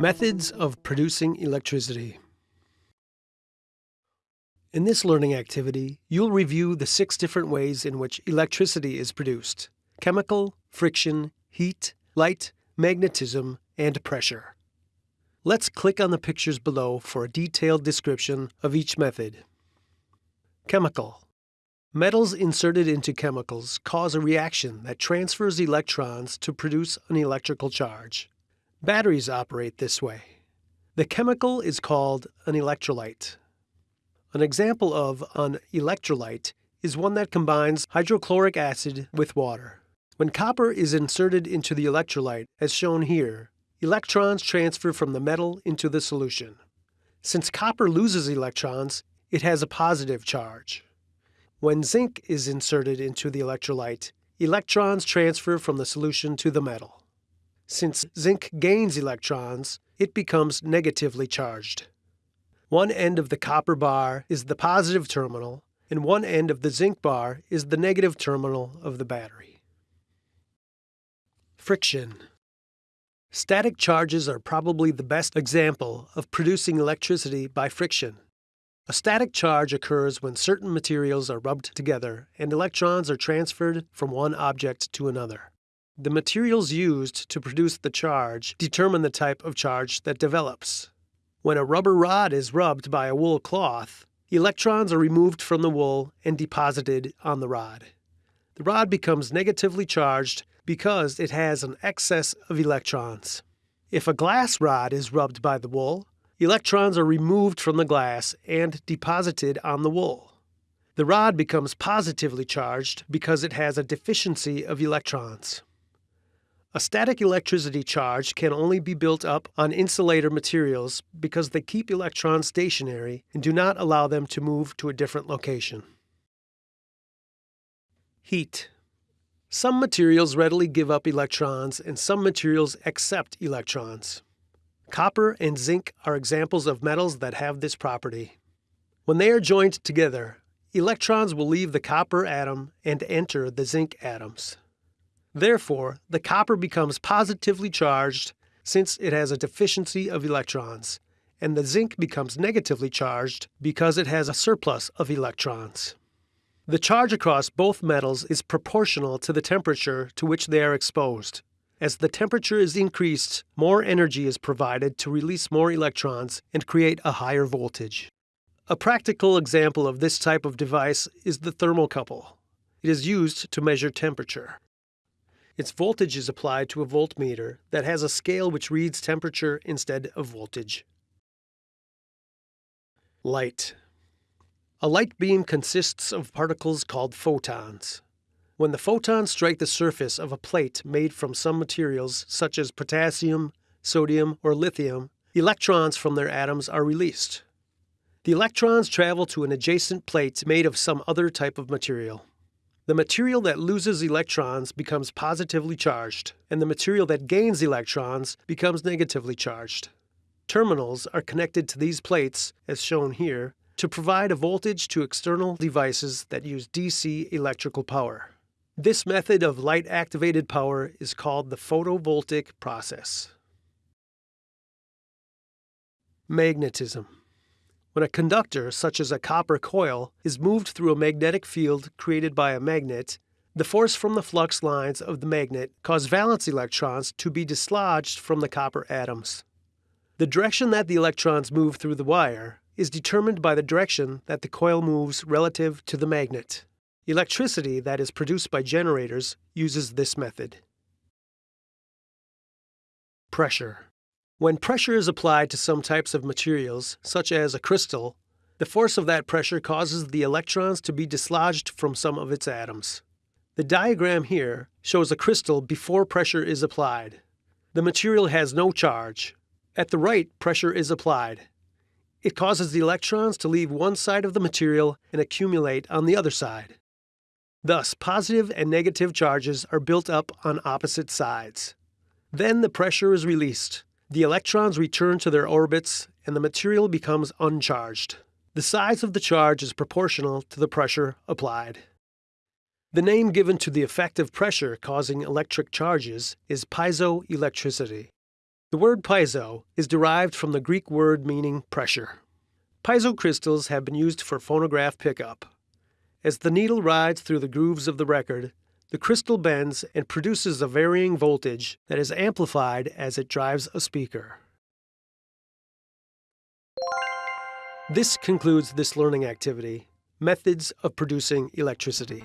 Methods of producing electricity. In this learning activity, you'll review the six different ways in which electricity is produced chemical, friction, heat, light, magnetism, and pressure. Let's click on the pictures below for a detailed description of each method. Chemical. Metals inserted into chemicals cause a reaction that transfers electrons to produce an electrical charge. Batteries operate this way. The chemical is called an electrolyte. An example of an electrolyte is one that combines hydrochloric acid with water. When copper is inserted into the electrolyte, as shown here, electrons transfer from the metal into the solution. Since copper loses electrons, it has a positive charge. When zinc is inserted into the electrolyte, electrons transfer from the solution to the metal. Since zinc gains electrons, it becomes negatively charged. One end of the copper bar is the positive terminal, and one end of the zinc bar is the negative terminal of the battery. Friction. Static charges are probably the best example of producing electricity by friction. A static charge occurs when certain materials are rubbed together and electrons are transferred from one object to another. The materials used to produce the charge determine the type of charge that develops. When a rubber rod is rubbed by a wool cloth, electrons are removed from the wool and deposited on the rod. The rod becomes negatively charged because it has an excess of electrons. If a glass rod is rubbed by the wool, electrons are removed from the glass and deposited on the wool. The rod becomes positively charged because it has a deficiency of electrons. A static electricity charge can only be built up on insulator materials because they keep electrons stationary and do not allow them to move to a different location. Heat. Some materials readily give up electrons and some materials accept electrons. Copper and zinc are examples of metals that have this property. When they are joined together, electrons will leave the copper atom and enter the zinc atoms. Therefore, the copper becomes positively charged since it has a deficiency of electrons, and the zinc becomes negatively charged because it has a surplus of electrons. The charge across both metals is proportional to the temperature to which they are exposed. As the temperature is increased, more energy is provided to release more electrons and create a higher voltage. A practical example of this type of device is the thermocouple. It is used to measure temperature. Its voltage is applied to a voltmeter that has a scale which reads temperature instead of voltage. Light. A light beam consists of particles called photons. When the photons strike the surface of a plate made from some materials such as potassium, sodium, or lithium, electrons from their atoms are released. The electrons travel to an adjacent plate made of some other type of material. The material that loses electrons becomes positively charged, and the material that gains electrons becomes negatively charged. Terminals are connected to these plates, as shown here, to provide a voltage to external devices that use DC electrical power. This method of light-activated power is called the photovoltaic process. Magnetism. When a conductor, such as a copper coil, is moved through a magnetic field created by a magnet, the force from the flux lines of the magnet cause valence electrons to be dislodged from the copper atoms. The direction that the electrons move through the wire is determined by the direction that the coil moves relative to the magnet. Electricity that is produced by generators uses this method. Pressure. When pressure is applied to some types of materials, such as a crystal, the force of that pressure causes the electrons to be dislodged from some of its atoms. The diagram here shows a crystal before pressure is applied. The material has no charge. At the right, pressure is applied. It causes the electrons to leave one side of the material and accumulate on the other side. Thus, positive and negative charges are built up on opposite sides. Then the pressure is released. The electrons return to their orbits and the material becomes uncharged. The size of the charge is proportional to the pressure applied. The name given to the effective pressure causing electric charges is piezoelectricity. The word piezo is derived from the Greek word meaning pressure. Piezo crystals have been used for phonograph pickup. As the needle rides through the grooves of the record, the crystal bends and produces a varying voltage that is amplified as it drives a speaker. This concludes this learning activity, Methods of Producing Electricity.